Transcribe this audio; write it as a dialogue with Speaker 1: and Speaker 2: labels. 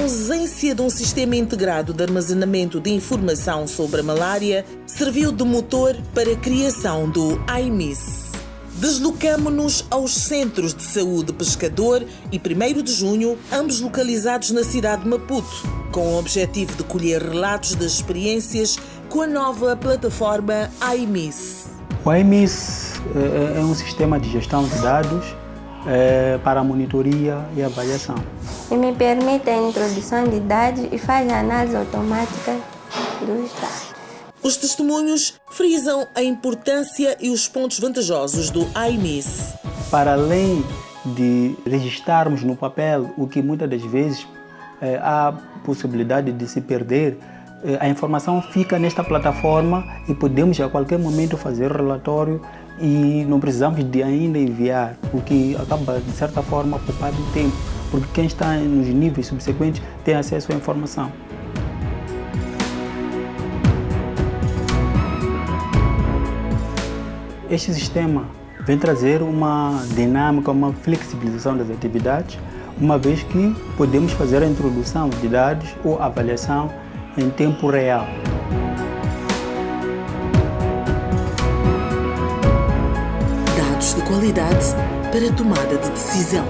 Speaker 1: ausência de um sistema integrado de armazenamento de informação sobre a malária serviu de motor para a criação do AIMIS. Deslocamo-nos aos Centros de Saúde Pescador e 1 de Junho, ambos localizados na cidade de Maputo, com o objetivo de colher relatos das experiências com a nova plataforma AIMIS.
Speaker 2: O AIMIS é um sistema de gestão de dados é, para monitoria e avaliação.
Speaker 3: E me permite a introdução de dados e faz a análise automática dos dados.
Speaker 1: Os testemunhos frisam a importância e os pontos vantajosos do AIMIS.
Speaker 2: Para além de registrarmos no papel o que muitas das vezes é, há possibilidade de se perder, é, a informação fica nesta plataforma e podemos a qualquer momento fazer relatório e não precisamos de ainda enviar, o que acaba de certa forma poupar tempo, porque quem está nos níveis subsequentes tem acesso à informação. Este sistema vem trazer uma dinâmica, uma flexibilização das atividades, uma vez que podemos fazer a introdução de dados ou avaliação em tempo real.
Speaker 1: De qualidade para tomada de decisão.